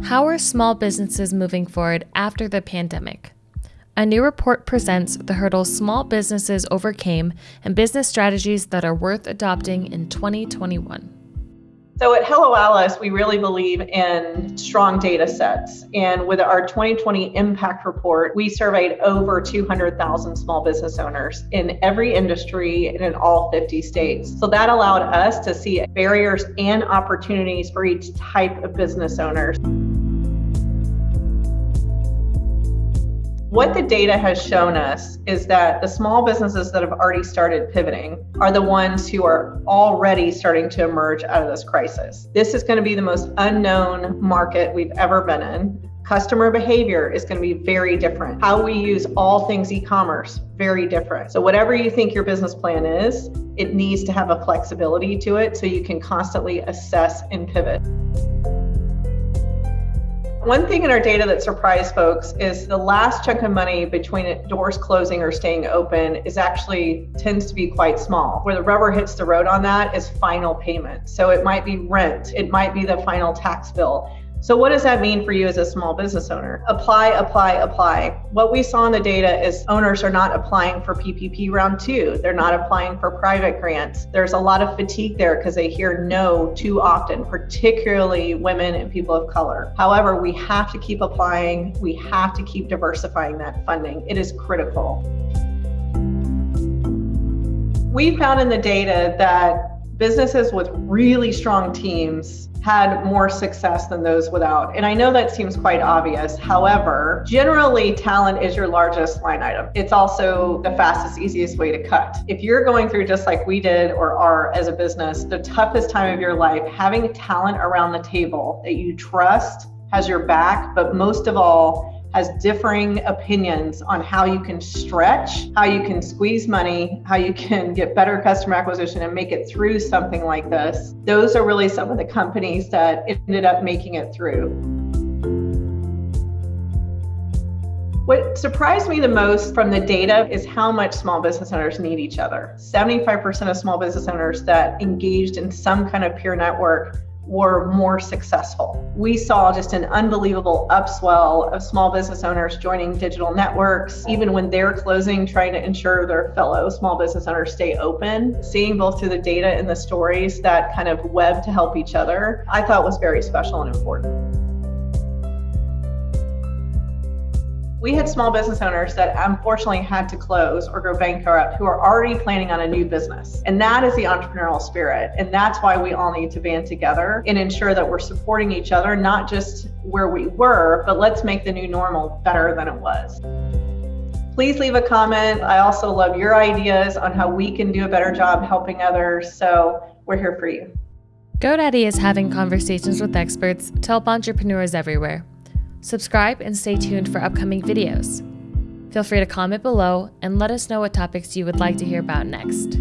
How are small businesses moving forward after the pandemic? A new report presents the hurdles small businesses overcame and business strategies that are worth adopting in 2021. So at Hello Alice, we really believe in strong data sets. And with our 2020 impact report, we surveyed over 200,000 small business owners in every industry and in all 50 states. So that allowed us to see barriers and opportunities for each type of business owners. What the data has shown us is that the small businesses that have already started pivoting are the ones who are already starting to emerge out of this crisis. This is going to be the most unknown market we've ever been in. Customer behavior is going to be very different. How we use all things e commerce, very different. So, whatever you think your business plan is, it needs to have a flexibility to it so you can constantly assess and pivot. One thing in our data that surprised folks is the last chunk of money between doors closing or staying open is actually tends to be quite small. Where the rubber hits the road on that is final payment. So it might be rent, it might be the final tax bill. So, what does that mean for you as a small business owner? Apply, apply, apply. What we saw in the data is owners are not applying for PPP round two. They're not applying for private grants. There's a lot of fatigue there because they hear no too often, particularly women and people of color. However, we have to keep applying, we have to keep diversifying that funding. It is critical. We found in the data that businesses with really strong teams had more success than those without. And I know that seems quite obvious. However, generally, talent is your largest line item. It's also the fastest, easiest way to cut. If you're going through just like we did or are as a business, the toughest time of your life, having talent around the table that you trust has your back, but most of all, has differing opinions on how you can stretch, how you can squeeze money, how you can get better customer acquisition and make it through something like this. Those are really some of the companies that ended up making it through. What surprised me the most from the data is how much small business owners need each other. 75% of small business owners that engaged in some kind of peer network were more successful. We saw just an unbelievable upswell of small business owners joining digital networks, even when they're closing, trying to ensure their fellow small business owners stay open. Seeing both through the data and the stories that kind of web to help each other, I thought was very special and important. We had small business owners that unfortunately had to close or go bankrupt who are already planning on a new business. And that is the entrepreneurial spirit. And that's why we all need to band together and ensure that we're supporting each other, not just where we were, but let's make the new normal better than it was. Please leave a comment. I also love your ideas on how we can do a better job helping others. So we're here for you. GoDaddy is having conversations with experts to help entrepreneurs everywhere. Subscribe and stay tuned for upcoming videos. Feel free to comment below and let us know what topics you would like to hear about next.